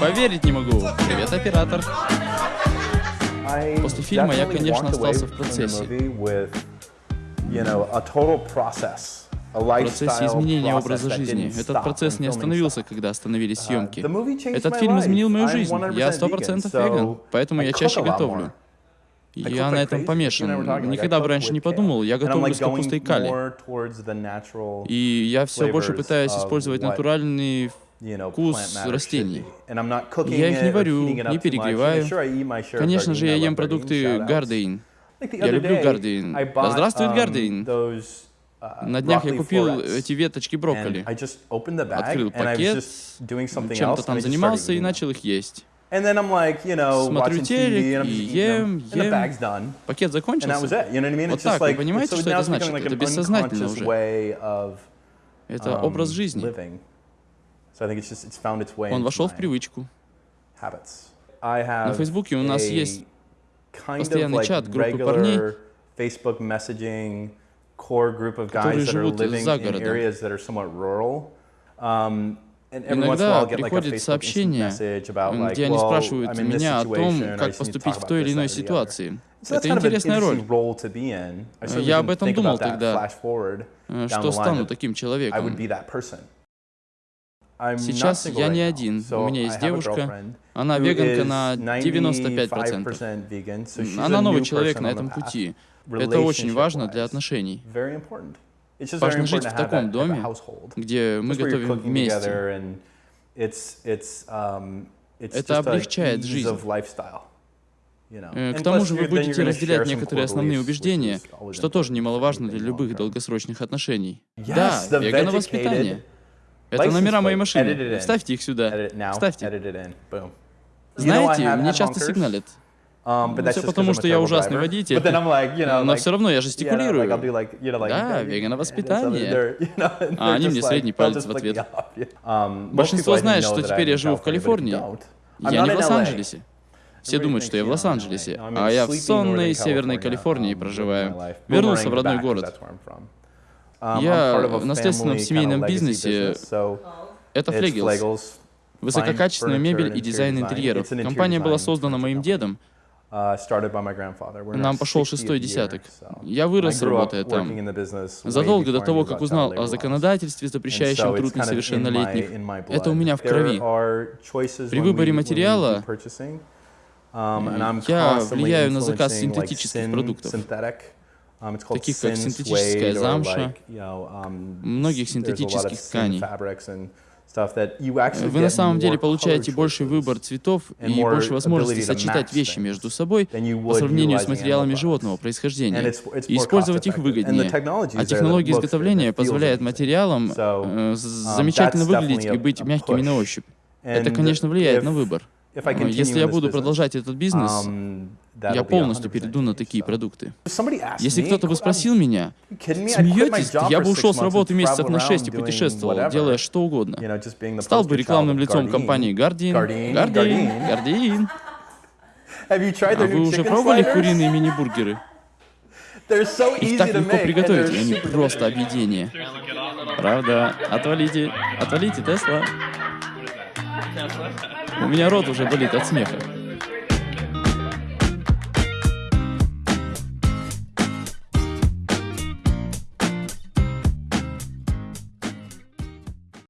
Поверить не могу. Привет, оператор. После фильма я, конечно, остался в процессе. В процессе изменения образа жизни. Этот процесс не остановился, когда остановились съемки. Этот фильм изменил мою жизнь. Я сто процентов веган, поэтому я чаще готовлю. Я на этом помешан. Никогда бы раньше не подумал, я готовлю с капустой кали. И я все больше пытаюсь использовать натуральный вкус растений. Я их не варю, не перегреваю. Конечно же, я ем продукты Гардейн. Я люблю Гардейн. Да здравствует Гардейн. На днях я купил эти веточки брокколи. Открыл пакет, чем-то там занимался и начал их есть. Смотрю телек и ем, ем. Пакет закончился. Вот так, вы понимаете, что это значит? Это бессознательно уже. Это образ жизни. Он вошел в привычку. На Фейсбуке у нас есть постоянный чат группы парней, которые живут за городом. Иногда приходят сообщения, где они спрашивают меня о том, как поступить в той или иной ситуации. Это интересная роль. Я об этом думал тогда, э, что стану таким человеком. Сейчас я не один. У меня есть девушка. Она веганка на 95%. Она новый человек на этом пути. Это очень важно для отношений. Важно жить в таком доме, где мы готовим вместе. Um, Это облегчает жизнь. Э, к тому же вы будете разделять некоторые основные убеждения, что тоже немаловажно для любых долгосрочных отношений. Да, веганов-воспитание. Это номера моей машины. Вставьте их сюда. Вставьте. Знаете, мне часто сигналят. Um, ну, все потому, что я ужасный водитель. Но все равно я жестикулирую. Да, веганов-воспитание. А они мне средний палец в ответ. Большинство знает, что теперь я живу в Калифорнии. Я не в Лос-Анджелесе. Все думают, что я в Лос-Анджелесе, а я в сонной Северной Калифорнии проживаю. Вернулся в родной город. Um, я в наследственном семейном бизнесе. Это Флегелс. Высококачественная мебель и дизайн интерьеров. Компания была создана моим дедом, Uh, Нам пошел шестой десяток. Я вырос, работая там. Задолго до того, как узнал о законодательстве, запрещающем труд несовершеннолетних, это у меня в крови. При выборе материала um, я влияю на заказ синтетических продуктов, таких как синтетическая замша, um, многих синтетических тканей. Вы на самом деле получаете больший выбор цветов и больше возможностей сочетать вещи между собой по сравнению с материалами животного происхождения и использовать их выгоднее. А технология изготовления позволяет материалам э, um, замечательно выглядеть и быть мягкими на ощупь. Это, конечно, влияет на выбор. Если я буду продолжать этот бизнес, um, я полностью перейду на такие продукты. Если кто-то бы спросил меня, смеетесь, я бы ушел с работы месяцев на 6 и путешествовал, делая что угодно. Стал бы рекламным лицом компании Guardian. Guardian, Guardian. А вы уже пробовали куриные мини-бургеры? Их так легко приготовить, они просто объедение. Правда, отвалите, отвалите, Тесла. У меня рот уже болит от смеха.